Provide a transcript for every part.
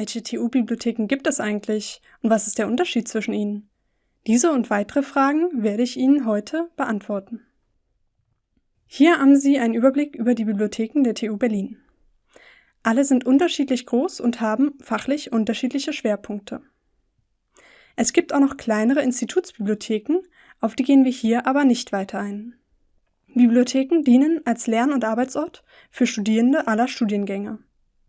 Welche TU-Bibliotheken gibt es eigentlich und was ist der Unterschied zwischen ihnen? Diese und weitere Fragen werde ich Ihnen heute beantworten. Hier haben Sie einen Überblick über die Bibliotheken der TU Berlin. Alle sind unterschiedlich groß und haben fachlich unterschiedliche Schwerpunkte. Es gibt auch noch kleinere Institutsbibliotheken, auf die gehen wir hier aber nicht weiter ein. Bibliotheken dienen als Lern- und Arbeitsort für Studierende aller Studiengänge.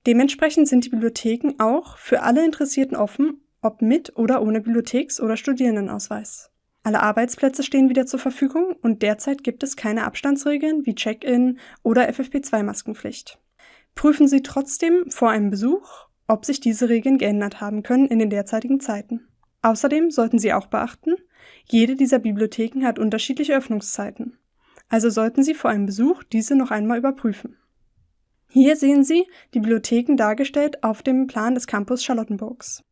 Dementsprechend sind die Bibliotheken auch für alle Interessierten offen, ob mit oder ohne Bibliotheks- oder Studierendenausweis. Alle Arbeitsplätze stehen wieder zur Verfügung und derzeit gibt es keine Abstandsregeln wie Check-in oder FFP2-Maskenpflicht. Prüfen Sie trotzdem vor einem Besuch, ob sich diese Regeln geändert haben können in den derzeitigen Zeiten. Außerdem sollten Sie auch beachten, jede dieser Bibliotheken hat unterschiedliche Öffnungszeiten. Also sollten Sie vor einem Besuch diese noch einmal überprüfen. Hier sehen Sie die Bibliotheken dargestellt auf dem Plan des Campus Charlottenburgs.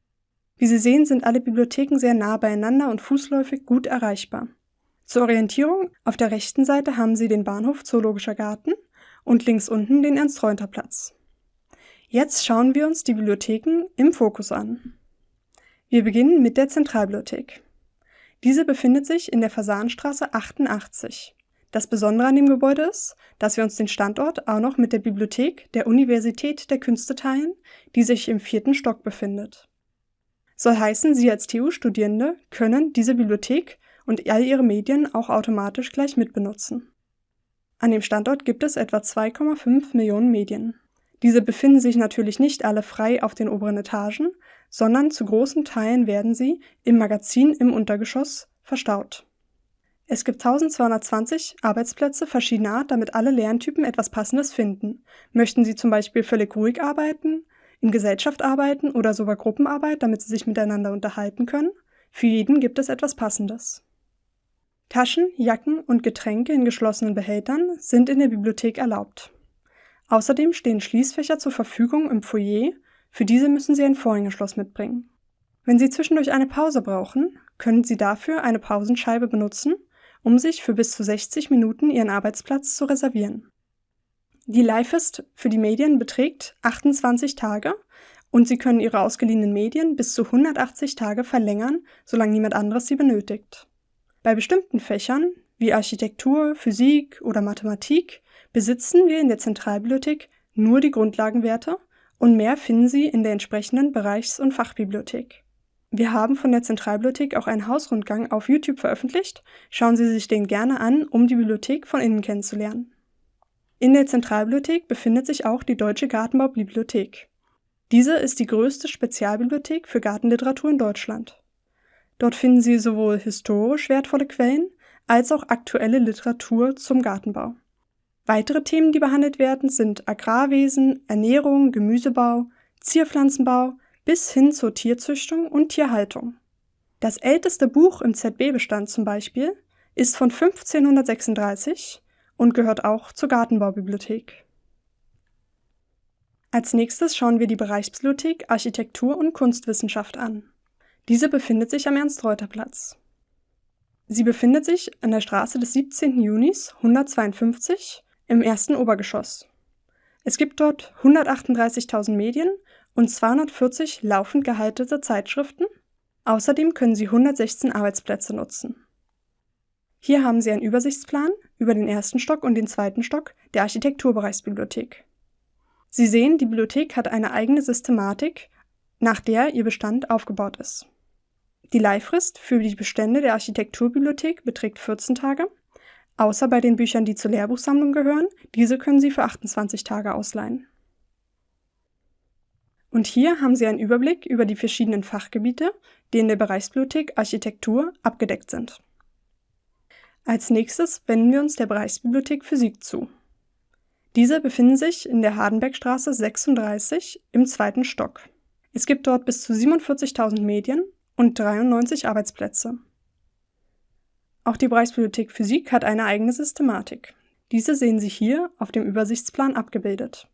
Wie Sie sehen, sind alle Bibliotheken sehr nah beieinander und fußläufig gut erreichbar. Zur Orientierung, auf der rechten Seite haben Sie den Bahnhof Zoologischer Garten und links unten den Ernst-Reuter-Platz. Jetzt schauen wir uns die Bibliotheken im Fokus an. Wir beginnen mit der Zentralbibliothek. Diese befindet sich in der Fasanstraße 88. Das Besondere an dem Gebäude ist, dass wir uns den Standort auch noch mit der Bibliothek der Universität der Künste teilen, die sich im vierten Stock befindet. Soll heißen, Sie als TU-Studierende können diese Bibliothek und all Ihre Medien auch automatisch gleich mitbenutzen. An dem Standort gibt es etwa 2,5 Millionen Medien. Diese befinden sich natürlich nicht alle frei auf den oberen Etagen, sondern zu großen Teilen werden sie im Magazin im Untergeschoss verstaut. Es gibt 1220 Arbeitsplätze verschiedener Art, damit alle Lerntypen etwas Passendes finden. Möchten Sie zum Beispiel völlig ruhig arbeiten, in Gesellschaft arbeiten oder sogar Gruppenarbeit, damit Sie sich miteinander unterhalten können? Für jeden gibt es etwas Passendes. Taschen, Jacken und Getränke in geschlossenen Behältern sind in der Bibliothek erlaubt. Außerdem stehen Schließfächer zur Verfügung im Foyer, für diese müssen Sie ein Vorhängeschloss mitbringen. Wenn Sie zwischendurch eine Pause brauchen, können Sie dafür eine Pausenscheibe benutzen um sich für bis zu 60 Minuten ihren Arbeitsplatz zu reservieren. Die Leihfrist für die Medien beträgt 28 Tage und Sie können Ihre ausgeliehenen Medien bis zu 180 Tage verlängern, solange niemand anderes sie benötigt. Bei bestimmten Fächern wie Architektur, Physik oder Mathematik besitzen wir in der Zentralbibliothek nur die Grundlagenwerte und mehr finden Sie in der entsprechenden Bereichs- und Fachbibliothek. Wir haben von der Zentralbibliothek auch einen Hausrundgang auf YouTube veröffentlicht. Schauen Sie sich den gerne an, um die Bibliothek von innen kennenzulernen. In der Zentralbibliothek befindet sich auch die Deutsche Gartenbaubibliothek. Diese ist die größte Spezialbibliothek für Gartenliteratur in Deutschland. Dort finden Sie sowohl historisch wertvolle Quellen als auch aktuelle Literatur zum Gartenbau. Weitere Themen, die behandelt werden, sind Agrarwesen, Ernährung, Gemüsebau, Zierpflanzenbau, bis hin zur Tierzüchtung und Tierhaltung. Das älteste Buch im ZB-Bestand zum Beispiel ist von 1536 und gehört auch zur Gartenbaubibliothek. Als nächstes schauen wir die Bereichsbibliothek Architektur und Kunstwissenschaft an. Diese befindet sich am Ernst-Reuter-Platz. Sie befindet sich an der Straße des 17. Junis 152 im ersten Obergeschoss. Es gibt dort 138.000 Medien und 240 laufend gehaltene Zeitschriften. Außerdem können Sie 116 Arbeitsplätze nutzen. Hier haben Sie einen Übersichtsplan über den ersten Stock und den zweiten Stock der Architekturbereichsbibliothek. Sie sehen, die Bibliothek hat eine eigene Systematik, nach der ihr Bestand aufgebaut ist. Die Leihfrist für die Bestände der Architekturbibliothek beträgt 14 Tage, außer bei den Büchern, die zur Lehrbuchsammlung gehören. Diese können Sie für 28 Tage ausleihen. Und hier haben Sie einen Überblick über die verschiedenen Fachgebiete, die in der Bereichsbibliothek Architektur abgedeckt sind. Als nächstes wenden wir uns der Bereichsbibliothek Physik zu. Diese befinden sich in der Hardenbergstraße 36 im zweiten Stock. Es gibt dort bis zu 47.000 Medien und 93 Arbeitsplätze. Auch die Bereichsbibliothek Physik hat eine eigene Systematik. Diese sehen Sie hier auf dem Übersichtsplan abgebildet.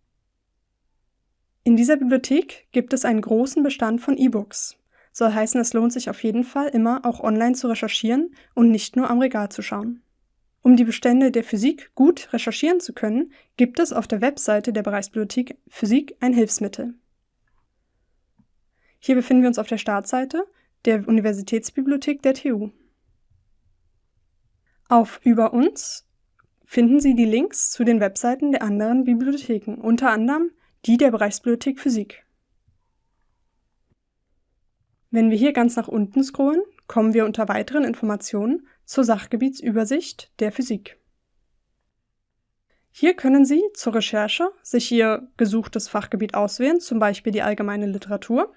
In dieser Bibliothek gibt es einen großen Bestand von E-Books. Soll heißen, es lohnt sich auf jeden Fall immer auch online zu recherchieren und nicht nur am Regal zu schauen. Um die Bestände der Physik gut recherchieren zu können, gibt es auf der Webseite der Bereichsbibliothek Physik ein Hilfsmittel. Hier befinden wir uns auf der Startseite der Universitätsbibliothek der TU. Auf Über uns finden Sie die Links zu den Webseiten der anderen Bibliotheken, unter anderem die der Bereichsbibliothek Physik. Wenn wir hier ganz nach unten scrollen, kommen wir unter weiteren Informationen zur Sachgebietsübersicht der Physik. Hier können Sie zur Recherche sich Ihr gesuchtes Fachgebiet auswählen, zum Beispiel die allgemeine Literatur,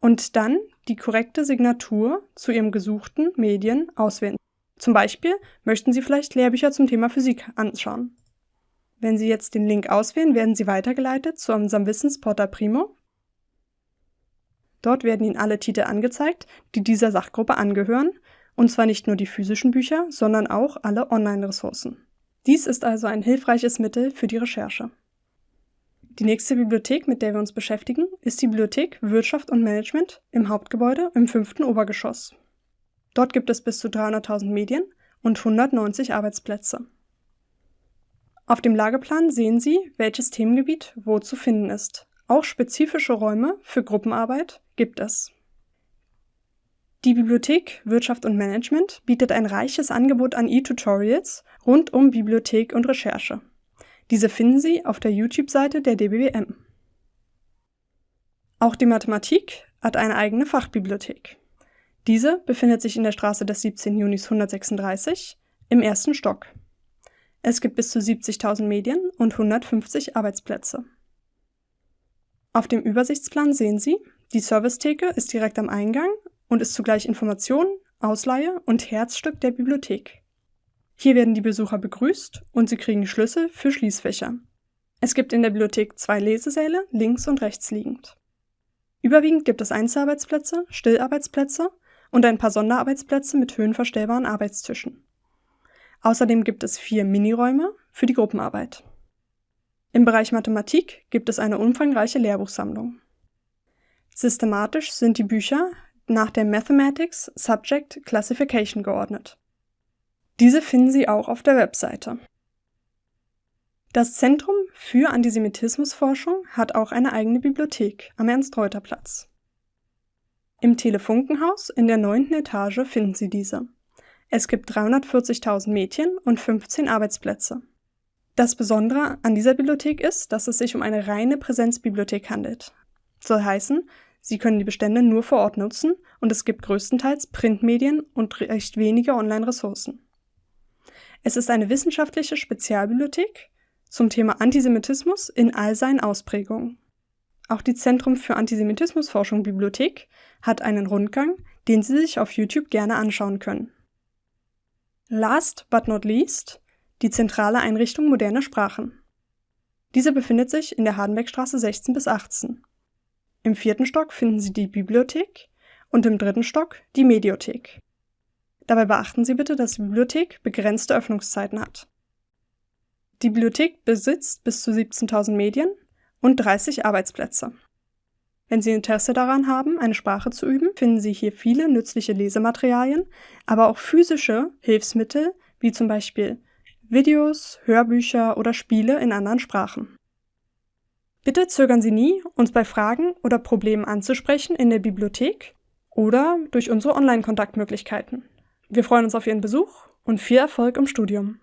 und dann die korrekte Signatur zu Ihrem gesuchten Medien auswählen. Zum Beispiel möchten Sie vielleicht Lehrbücher zum Thema Physik anschauen. Wenn Sie jetzt den Link auswählen, werden Sie weitergeleitet zu unserem Wissensportal Primo. Dort werden Ihnen alle Titel angezeigt, die dieser Sachgruppe angehören, und zwar nicht nur die physischen Bücher, sondern auch alle Online-Ressourcen. Dies ist also ein hilfreiches Mittel für die Recherche. Die nächste Bibliothek, mit der wir uns beschäftigen, ist die Bibliothek Wirtschaft und Management im Hauptgebäude im fünften Obergeschoss. Dort gibt es bis zu 300.000 Medien und 190 Arbeitsplätze. Auf dem Lageplan sehen Sie, welches Themengebiet wo zu finden ist. Auch spezifische Räume für Gruppenarbeit gibt es. Die Bibliothek Wirtschaft und Management bietet ein reiches Angebot an E-Tutorials rund um Bibliothek und Recherche. Diese finden Sie auf der YouTube-Seite der DBWM. Auch die Mathematik hat eine eigene Fachbibliothek. Diese befindet sich in der Straße des 17. Junis 136 im ersten Stock. Es gibt bis zu 70.000 Medien und 150 Arbeitsplätze. Auf dem Übersichtsplan sehen Sie, die Servicetheke ist direkt am Eingang und ist zugleich Information, Ausleihe und Herzstück der Bibliothek. Hier werden die Besucher begrüßt und sie kriegen Schlüssel für Schließfächer. Es gibt in der Bibliothek zwei Lesesäle, links und rechts liegend. Überwiegend gibt es Einzelarbeitsplätze, Stillarbeitsplätze und ein paar Sonderarbeitsplätze mit höhenverstellbaren Arbeitstischen. Außerdem gibt es vier Miniräume für die Gruppenarbeit. Im Bereich Mathematik gibt es eine umfangreiche Lehrbuchsammlung. Systematisch sind die Bücher nach der Mathematics Subject Classification geordnet. Diese finden Sie auch auf der Webseite. Das Zentrum für Antisemitismusforschung hat auch eine eigene Bibliothek am Ernst-Reuter-Platz. Im Telefunkenhaus in der neunten Etage finden Sie diese. Es gibt 340.000 Mädchen und 15 Arbeitsplätze. Das Besondere an dieser Bibliothek ist, dass es sich um eine reine Präsenzbibliothek handelt. Soll heißen, Sie können die Bestände nur vor Ort nutzen und es gibt größtenteils Printmedien und recht wenige Online-Ressourcen. Es ist eine wissenschaftliche Spezialbibliothek zum Thema Antisemitismus in all seinen Ausprägungen. Auch die Zentrum für Antisemitismusforschung Bibliothek hat einen Rundgang, den Sie sich auf YouTube gerne anschauen können. Last but not least die zentrale Einrichtung moderner Sprachen. Diese befindet sich in der Hardenbergstraße 16 bis 18. Im vierten Stock finden Sie die Bibliothek und im dritten Stock die Mediothek. Dabei beachten Sie bitte, dass die Bibliothek begrenzte Öffnungszeiten hat. Die Bibliothek besitzt bis zu 17.000 Medien und 30 Arbeitsplätze. Wenn Sie Interesse daran haben, eine Sprache zu üben, finden Sie hier viele nützliche Lesematerialien, aber auch physische Hilfsmittel, wie zum Beispiel Videos, Hörbücher oder Spiele in anderen Sprachen. Bitte zögern Sie nie, uns bei Fragen oder Problemen anzusprechen in der Bibliothek oder durch unsere Online-Kontaktmöglichkeiten. Wir freuen uns auf Ihren Besuch und viel Erfolg im Studium.